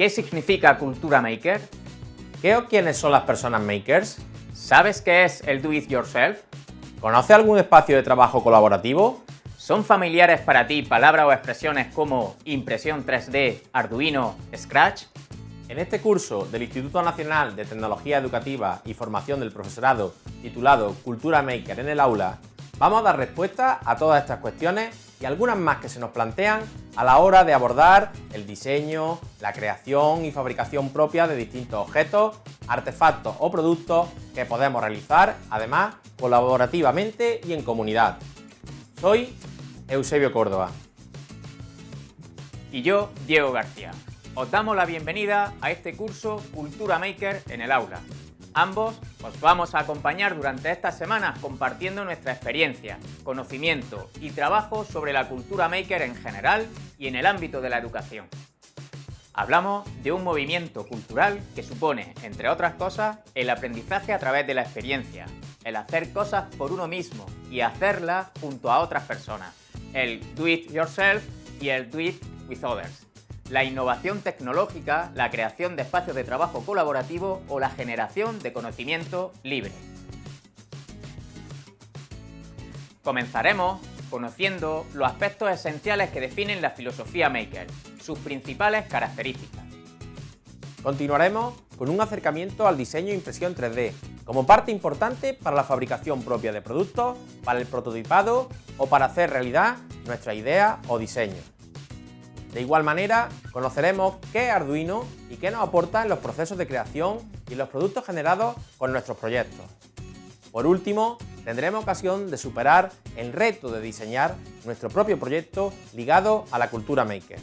¿Qué significa cultura maker? ¿Qué o quiénes son las personas makers? ¿Sabes qué es el do it yourself? ¿Conoce algún espacio de trabajo colaborativo? ¿Son familiares para ti palabras o expresiones como impresión 3D, Arduino, Scratch? En este curso del Instituto Nacional de Tecnología Educativa y Formación del Profesorado, titulado Cultura Maker en el aula, vamos a dar respuesta a todas estas cuestiones y algunas más que se nos plantean a la hora de abordar el diseño, la creación y fabricación propia de distintos objetos, artefactos o productos que podemos realizar, además, colaborativamente y en comunidad. Soy Eusebio Córdoba. Y yo, Diego García. Os damos la bienvenida a este curso Cultura Maker en el aula. Ambos os vamos a acompañar durante estas semanas compartiendo nuestra experiencia, conocimiento y trabajo sobre la cultura maker en general y en el ámbito de la educación. Hablamos de un movimiento cultural que supone, entre otras cosas, el aprendizaje a través de la experiencia, el hacer cosas por uno mismo y hacerlas junto a otras personas, el do it yourself y el do it with others la innovación tecnológica, la creación de espacios de trabajo colaborativo o la generación de conocimiento libre. Comenzaremos conociendo los aspectos esenciales que definen la filosofía Maker, sus principales características. Continuaremos con un acercamiento al diseño e impresión 3D, como parte importante para la fabricación propia de productos, para el prototipado o para hacer realidad nuestra idea o diseño. De igual manera, conoceremos qué es Arduino y qué nos aporta en los procesos de creación y los productos generados con nuestros proyectos. Por último, tendremos ocasión de superar el reto de diseñar nuestro propio proyecto ligado a la cultura maker.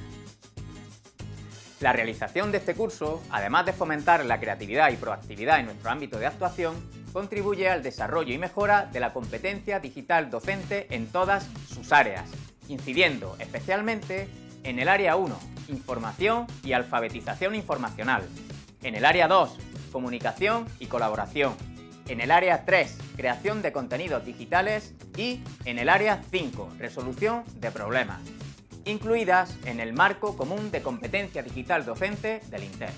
La realización de este curso, además de fomentar la creatividad y proactividad en nuestro ámbito de actuación, contribuye al desarrollo y mejora de la competencia digital docente en todas sus áreas, incidiendo especialmente en el área 1, información y alfabetización informacional. En el área 2, comunicación y colaboración. En el área 3, creación de contenidos digitales y en el área 5, resolución de problemas, incluidas en el marco común de competencia digital docente del INTER.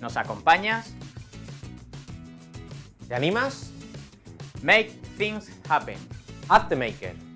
¿Nos acompañas? ¿Te animas? Make things happen. At the Maker.